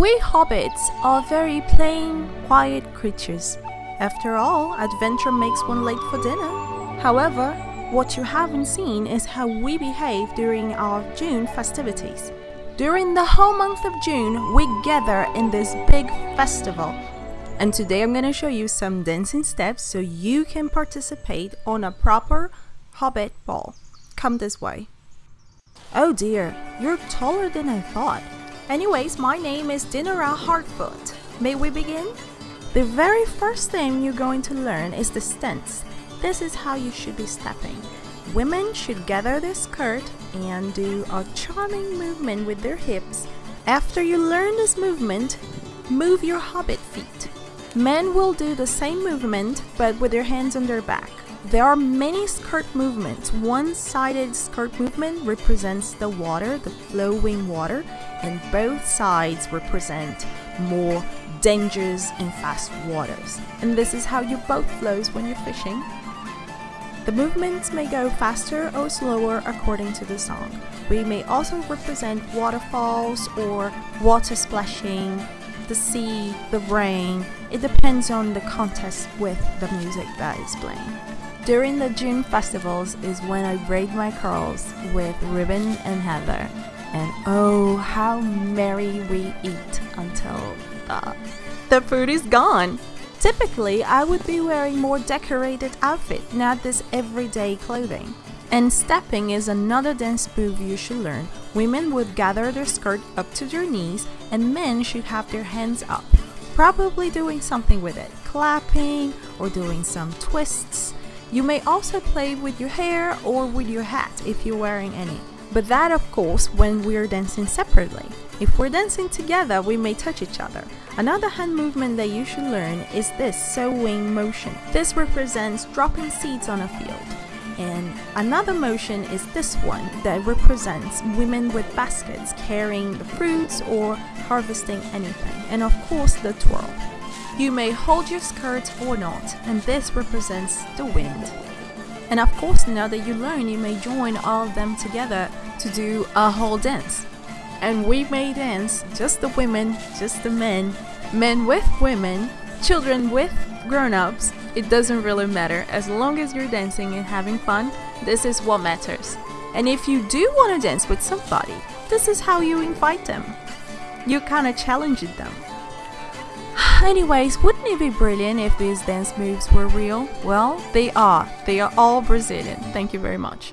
We hobbits are very plain, quiet creatures. After all, adventure makes one late for dinner. However, what you haven't seen is how we behave during our June festivities. During the whole month of June, we gather in this big festival. And today I'm going to show you some dancing steps so you can participate on a proper hobbit ball. Come this way. Oh dear, you're taller than I thought. Anyways, my name is Dinara Hartfoot. May we begin? The very first thing you're going to learn is the stance. This is how you should be stepping. Women should gather their skirt and do a charming movement with their hips. After you learn this movement, move your hobbit feet. Men will do the same movement but with their hands on their back. There are many skirt movements. One-sided skirt movement represents the water, the flowing water, and both sides represent more dangerous and fast waters. And this is how your boat flows when you're fishing. The movements may go faster or slower according to the song. We may also represent waterfalls or water splashing, the sea, the rain. It depends on the context with the music that is playing. During the June festivals is when I braid my curls with ribbon and heather. And oh, how merry we eat until the, the food is gone. Typically, I would be wearing more decorated outfit, not this everyday clothing. And stepping is another dance move you should learn. Women would gather their skirt up to their knees and men should have their hands up, probably doing something with it, clapping or doing some twists you may also play with your hair or with your hat if you're wearing any. But that of course when we're dancing separately. If we're dancing together, we may touch each other. Another hand movement that you should learn is this sowing motion. This represents dropping seeds on a field. And another motion is this one that represents women with baskets carrying the fruits or harvesting anything. And of course the twirl. You may hold your skirt or not, and this represents the wind. And of course, now that you learn, you may join all of them together to do a whole dance. And we may dance, just the women, just the men, men with women, children with grown-ups. It doesn't really matter. As long as you're dancing and having fun, this is what matters. And if you do want to dance with somebody, this is how you invite them. You kind of challenge them. Anyways, wouldn't it be brilliant if these dance moves were real? Well, they are. They are all Brazilian. Thank you very much.